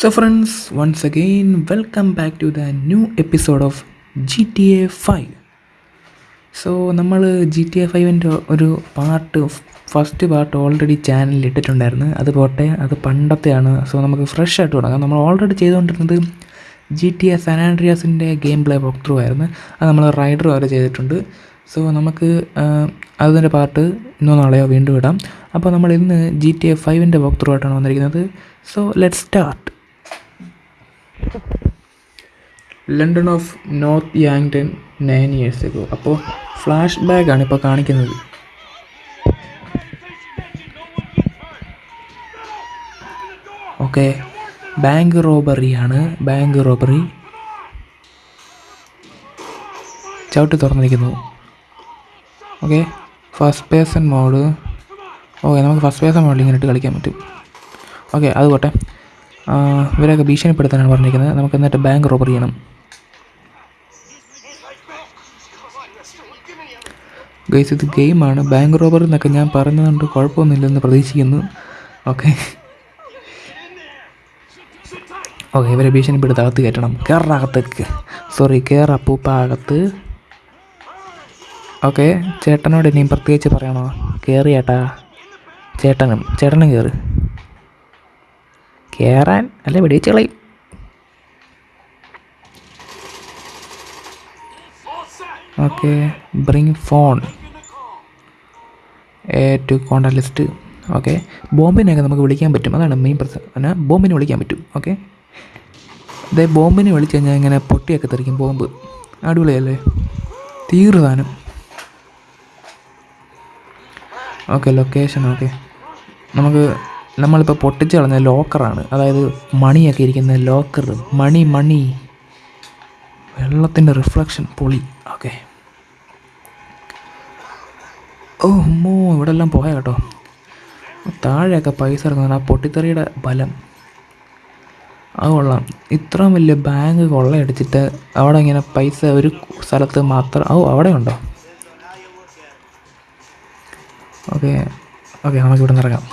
So, friends, once again, welcome back to the new episode of GTA 5. So നമ്മൾ G T A ഫൈവിന്റെ ഒരു part first part already ചാനലിൽ ഇട്ടിട്ടുണ്ടായിരുന്നു. അത് പോട്ടെ അത് പണ്ടത്തെയാണ്. സോ നമുക്ക് ഫ്രഷ് ആയിട്ട് തുടങ്ങാം. നമ്മൾ ഓൾറെഡി ചെയ്തുകൊണ്ടിരുന്നത് ജി ടി എ സാനാൻഡ്രിയാസിന്റെ ഗെയിം പ്ലേ വോക്ക് ത്രൂ ആയിരുന്നു. അത് നമ്മൾ റൈഡർ വരെ ചെയ്തിട്ടുണ്ട്. സോ നമുക്ക് അതിന്റെ പാർട്ട് ഇന്നോ നാളെയോ വീണ്ടും ഇടാം. അപ്പോൾ നമ്മൾ ഇന്ന് ജി ടി എ ഫൈവിന്റെ വോക്ക് ത്രൂ ആയിട്ടാണ് വന്നിരിക്കുന്നത്. So let start London of North Yankton nine years ago അപ്പോൾ ഫ്ലാഷ് ബാക്കാണ് ഇപ്പോൾ കാണിക്കുന്നത്. ഓക്കെ ബാങ്ക് റോബറി ആണ്. ബാങ്ക് റോബറി ചവിട്ട് തുറന്നിരിക്കുന്നു. Okay first person mode okay നമുക്ക് ഫസ്റ്റ് പേഴ്സൺ മോഡിൽ ഇങ്ങനെ ഇട്ട് കളിക്കാൻ പറ്റും. ഓക്കെ അതുപോട്ടെ. ഇവരൊക്കെ ഭീഷണിപ്പെടുത്താനാണ് പറഞ്ഞിരിക്കുന്നത്. നമുക്ക് എന്നിട്ട് ബാങ്ക് റോബറി ചെയ്യണം. ഗൈസ് ഇത് ഗെയിമാണ്. ബാങ്ക് റോബർ എന്നൊക്കെ ഞാൻ പറഞ്ഞതുകൊണ്ട് കുഴപ്പമൊന്നുമില്ലെന്ന് പ്രതീക്ഷിക്കുന്നു. ഓക്കെ ഓക്കെ ഇവരെ ഭീഷണിപ്പെടുത്ത് അകത്ത് കയറ്റണം. കയറകത്തേക്ക് സോറി കയറ അപ്പൂപ്പ അകത്ത് ഓക്കെ ചേട്ടനോട് ഇനിയും പ്രത്യേകിച്ച് പറയണോ? കയറി ചേട്ടാ ചേട്ടനും ചേട്ടനും കയറ് കയറാൻ അല്ല വെടിവെച്ച് കളയും. Okay bring phone to contact list okay ബോംബിനെയൊക്കെ നമുക്ക് വിളിക്കാൻ പറ്റും. അതാണ് മെയിൻ പ്രശ്നം. എന്നാൽ ബോംബിനെ വിളിക്കാൻ പറ്റും. ഓക്കെ ഇതേ ബോംബിനെ വിളിച്ച് കഴിഞ്ഞാൽ ഇങ്ങനെ പൊട്ടിയൊക്കെ തെറിക്കും ബോംബ്. അടിപൊളിയല്ലേ? തീർതാനും ഓക്കെ ലൊക്കേഷൻ ഓക്കെ. നമുക്ക് നമ്മളിപ്പോൾ പൊട്ടിച്ച് കളഞ്ഞ ലോക്കറാണ്. അതായത് മണിയൊക്കെ ഇരിക്കുന്ന ലോക്കർ മണി മണി. വെള്ളത്തിന്റെ റിഫ്ലക്ഷൻ പൊളി. ഓക്കെ. ഓ ഉമ്മോ ഇവിടെ എല്ലാം പോയ കേട്ടോ. താഴെയൊക്കെ പൈസ ഇറങ്ങുന്ന ആ പൊട്ടിത്തെറിയുടെ ബലം. അത് കൊള്ളാം. ഇത്രയും വലിയ ബാങ്ക് കൊള്ളയടിച്ചിട്ട് അവിടെ ഇങ്ങനെ പൈസ ഒരു സ്ഥലത്ത് മാത്രം ഓ അവിടെ ഉണ്ടോ? ഓക്കെ. ഓക്കെ നമുക്ക് ഇവിടെ നിന്ന് ഇറങ്ങാം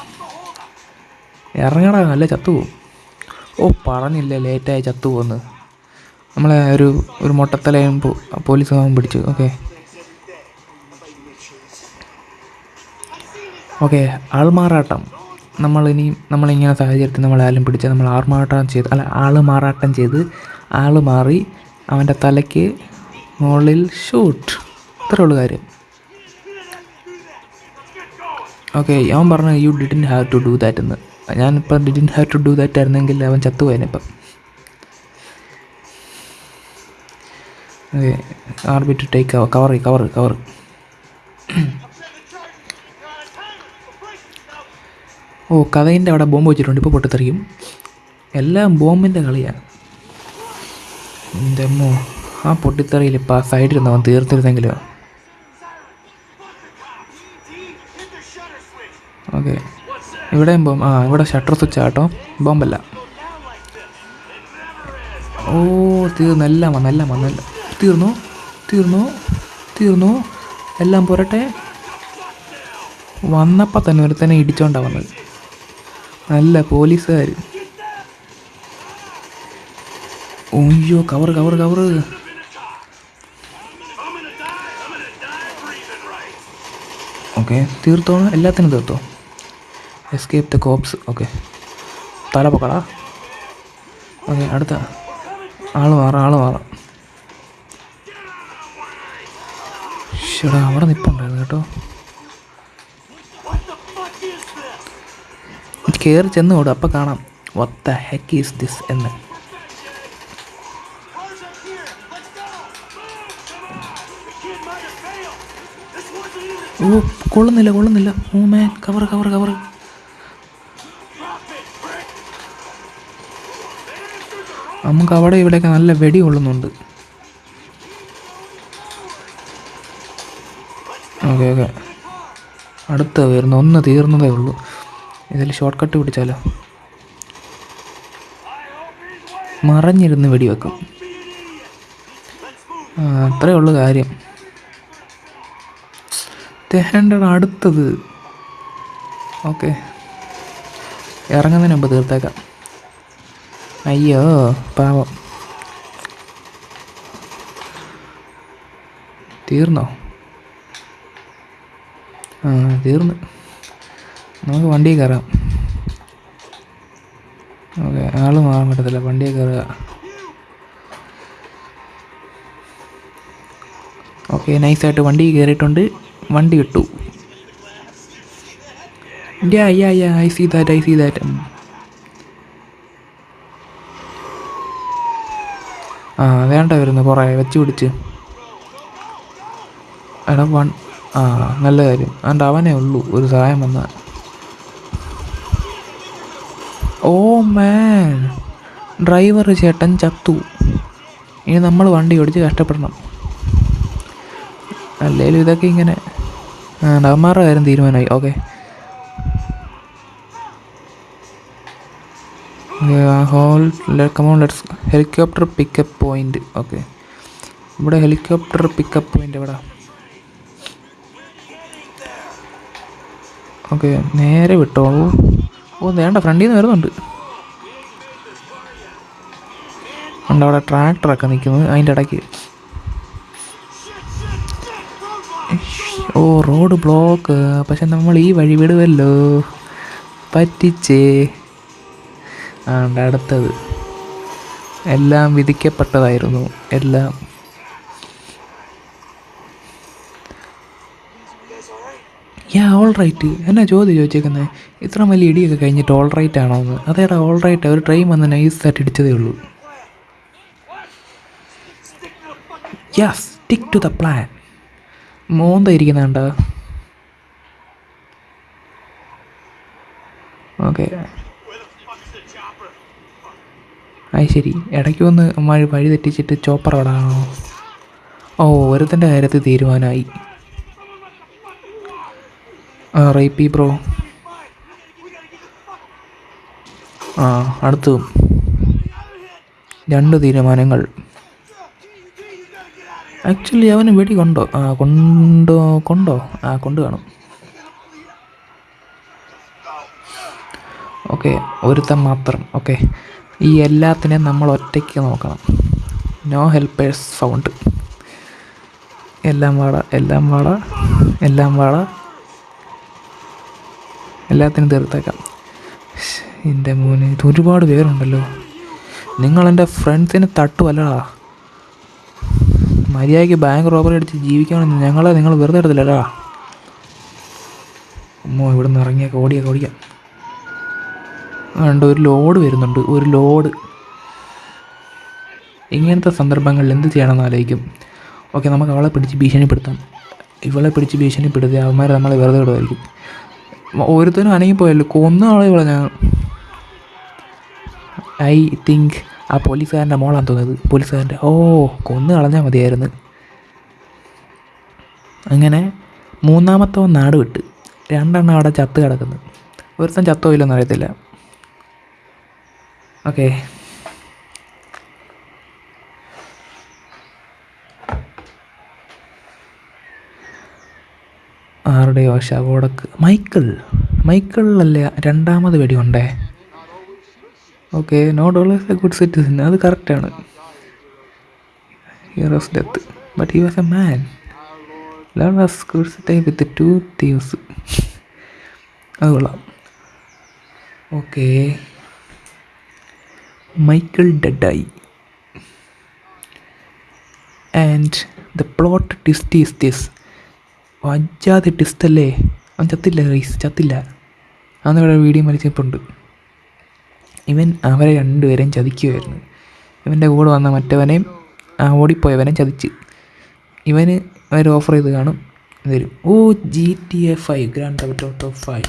ഇറങ്ങടാ നല്ല ചത്തുപോകും ഓ പറഞ്ഞില്ലേ ലേറ്റായി ചത്തുപോകുന്നത് നമ്മളെ ഒരു ഒരു മൊട്ടത്തലയും പോലീസ് പിടിച്ചു. ഓക്കെ. ഓക്കെ ആൾമാറാട്ടം. നമ്മൾ നമ്മളിനി നമ്മളിങ്ങനെ സാഹചര്യത്തിൽ നമ്മളാലും പിടിച്ച് നമ്മൾ ആൾമാറാട്ടം ചെയ്ത് അല്ല ആൾ മാറാട്ടം ചെയ്ത് ആൾ മാറി അവന്റെ തലയ്ക്ക് മുകളിൽ ഷൂട്ട്. ഇത്രേ ഉള്ളൂ കാര്യം. ഓക്കെ അവൻ പറഞ്ഞു you didn't have to do that എന്ന്. ഞാനിപ്പം didn't have to do that ആയിരുന്നെങ്കിൽ അവൻ ചത്തുപോയനിപ്പം okay R B to take cover cover cover oh കഥയിന്റെ അവിടെ ബോംബ് വെച്ചിട്ടുണ്ട്. ഇപ്പോൾ പൊട്ടിത്തെറിയും. എല്ലാം ബോംബിന്റെ കളിയാണ്. എന്തെമ്മോ ആ പൊട്ടിത്തെറിയിൽ ഇപ്പോൾ ആ സൈഡിൽ അവൻ തീർത്തിരുന്നെങ്കിലോ? ഓക്കെ. ഇവിടെയും ബോംബ് ആ ഇവിടെ ഷട്ടർ സ്വിച്ച് ആട്ടോ. ബോംബല്ല. ഓ തീർന്നു. എല്ലാം വന്നു എല്ലാം വന്നു എല്ലാം. തീർന്നു തീർന്നു തീർന്നു. എല്ലാം പോരട്ടെ? വന്നപ്പോൾ തന്നെ ഒരുത്തനെ ഇടിച്ചോണ്ടാണ് വന്നത്. നല്ല പോലീസുകാർ ഒയ്യോ കവർ കവർ കവർ ഓക്കെ തീർത്തോ എല്ലാത്തിനും തീർത്തോ? Escape the cops okay. തല പൊക്കടാ ഓക്കെ അടുത്ത. ആൾ മാറാം ആൾ മാറാം. ഷടാ അവിടെ നിപ്പുണ്ടായിരുന്നു കേട്ടോ. കയറി ചെന്ന് ഓടും. അപ്പം കാണാം വത്ത ഹെക്ക് ഈസ് ദിസ് എന്ന്. ഓ കൊള്ളുന്നില്ല കൊള്ളുന്നില്ല. Oh man cover cover cover നമുക്ക് അവിടെ ഇവിടെയൊക്കെ നല്ല വെടി കൊള്ളുന്നുണ്ട്. Okay okay. അടുത്ത വരുന്ന ഒന്ന് തീർന്നതേ ഉള്ളൂ. ഇതിൽ ഷോർട്ട് കട്ട് പിടിച്ചാലോ? മറഞ്ഞിരുന്ന് വെടിവെക്കും. അത്രേ ഉള്ളു കാര്യം. തേണ്ടട അടുത്തത്. ഓക്കെ. ഇറങ്ങുന്നതിന് മുമ്പ് തീർത്തേക്കാം. അയ്യോ പാവം. തീർന്നോ? ആ തീർന്ന്. നമുക്ക് വണ്ടി കയറാം. ഓക്കെ ആൾ മാറാൻ പറ്റത്തില്ല. വണ്ടിയെ കയറുക. ഓക്കെ നൈസായിട്ട് വണ്ടി കയറിയിട്ടുണ്ട്. വണ്ടി കിട്ടു ya ya ya I see that I see that ആ വേണ്ട വരുന്നു കുറേ വെച്ച് പിടിച്ച്. എടാ വൺ ആ നല്ല കാര്യം. അതുകൊണ്ട് അവനേ ഉള്ളൂ ഒരു സഹായം വന്ന ഓ മാൻ ഡ്രൈവർ ചേട്ടൻ ചത്തു. ഇനി നമ്മൾ വണ്ടി ഓടിച്ച് കഷ്ടപ്പെടണം. അല്ലേലും ഇതൊക്കെ ഇങ്ങനെ അവന്മാരുടെ കാര്യം തീരുമാനമായി. Okay hold come on let's helicopter pickup point okay ഇവിടെ ഹെലികോപ്റ്റർ പിക്കപ്പ് പോയിന്റ് എവിടെ? ഓക്കെ നേരെ വിട്ടോളൂ ഓ വേണ്ട ഫ്രണ്ടിൽ നിന്ന് വരുന്നുണ്ട്. ഉണ്ട് അവിടെ ട്രാക്ടറൊക്കെ നിൽക്കുന്നു അതിന്റെ ഇടയ്ക്ക്. ഓ റോഡ് ബ്ലോക്ക് പക്ഷെ നമ്മൾ ഈ വഴി വിടുമല്ലോ പറ്റിച്ചേ. ആ ഉണ്ട് അടുത്തത്. എല്ലാം വിധിക്കപ്പെട്ടതായിരുന്നു എല്ലാം. യാ ഓൾ റൈറ്റ് എന്നാ ചോദ്യം ചോദിച്ചേക്കുന്നത് ഇത്ര വലിയ ഇടിയൊക്കെ കഴിഞ്ഞിട്ട് ഓൾ റൈറ്റ് ആണോ എന്ന് അതേടാ ഓൾ റൈറ്റ് ഒരു ട്രെയിൻ വന്ന് നൈസായിട്ട് ഇടിച്ചതേ ഉള്ളൂ. Ya stick to the plan മോന്ത ഇരിക്കുന്നുണ്ട? ഓക്കെ അത് ശരി. ഇടയ്ക്ക് വന്ന് മഴ വഴി തെറ്റിച്ചിട്ട് ചോപ്പർ ഇടാണോ ഓ ഒരുത്തന്റെ കാര്യത്തിൽ തീരുമാനമായി. ആ റൈപ്പി ബ്രോ. ആ അടുത്തതും രണ്ട് തീരുമാനങ്ങൾ. ആക്ച്വലി അവന് വെടി കൊണ്ടോ ആ കൊണ്ടോ കൊണ്ടോ? ആ കൊണ്ട് കാണും. ഓക്കെ ഒരുത്തൻ മാത്രം. ഓക്കെ ഈ എല്ലാത്തിനെയും നമ്മൾ ഒറ്റയ്ക്ക് നോക്കണം. നോ ഹെൽപ്പേഴ്സ് ഫൗണ്ട് എല്ലാം വാട എല്ലാം വാട എല്ലാം വാട. എല്ലാത്തിനും തീർത്തേക്കാം. എന്റെ മോന് ഇത് ഒരുപാട് പേരുണ്ടല്ലോ നിങ്ങളെന്റെ ഫ്രണ്ട്സിനെ തട്ടുമല്ലടാ മര്യാദയ്ക്ക് ബാങ്ക് റോബറി അടിച്ച് ജീവിക്കണമെന്ന് ഞങ്ങളെ നിങ്ങൾ വെറുതെ എടുത്തില്ലടാ. അമ്മോ ഇവിടെ നിന്ന് ഇറങ്ങിയൊക്കെ. ഓടിയൊക്കെ ഓടിക്കാം. ഉണ്ട് ഒരു ലോഡ് വരുന്നുണ്ട് ഒരു ലോഡ്. ഇങ്ങനത്തെ സന്ദർഭങ്ങളിൽ എന്ത് ചെയ്യണമെന്ന് ആലോചിക്കും. ഓക്കെ നമുക്ക് അവളെ പിടിച്ച് ഭീഷണിപ്പെടുത്താം. ഇവളെ പിടിച്ച് ഭീഷണിപ്പെടുത്തി അവന്മാർ നമ്മളെ വെറുതെ വിടുമായിരിക്കും. ഓരോരുത്തരും അനങ്ങിപ്പോയല്ലോ കൊന്ന ആളെ പറഞ്ഞ ഐ തിങ്ക് ആ പോലീസുകാരന്റെ മോളാണ് തോന്നിയത് പോലീസുകാരന്റെ. ഓ കൊന്നു കളഞ്ഞാൽ മതിയായിരുന്നു. അങ്ങനെ മൂന്നാമത്തവൻ നാട് വിട്ട്. രണ്ടെണ്ണം അവിടെ ചത്ത് കിടക്കുന്നു. ഒരുത്തൻ ചത്തോ ഇല്ലെന്ന് അറിയത്തില്ല. ഓക്കെ ആരുടെയോ ശവോടക്ക് മൈക്കിൾ. മൈക്കിളിലല്ലേ രണ്ടാമത് വെടിയുണ്ടേ okay not always a good citizen അത് കറക്റ്റാണ് heroes death but he was a man learn was crucify with two thieves അത് കൊള്ളാം. Okay Michael ഡെഡായി and the plot twist is this വജ്ജാതെ ടിസ്റ്റല്ലേ? അവൻ ചത്തില്ല റൈസ് ചത്തില്ല. അന്ന് ഇവിടെ വീഡിയോ മരിച്ചപ്പോണ്ട് ഇവൻ അവരെ രണ്ടുപേരെയും ചതിക്കുമായിരുന്നു ഇവന്റെ കൂടെ വന്ന മറ്റവനെയും ആ ഓടിപ്പോയവനെ ചതിച്ച്. ഇവന് അവർ ഓഫർ ചെയ്ത് കാണും. വരും. ഓ G T A five grand of five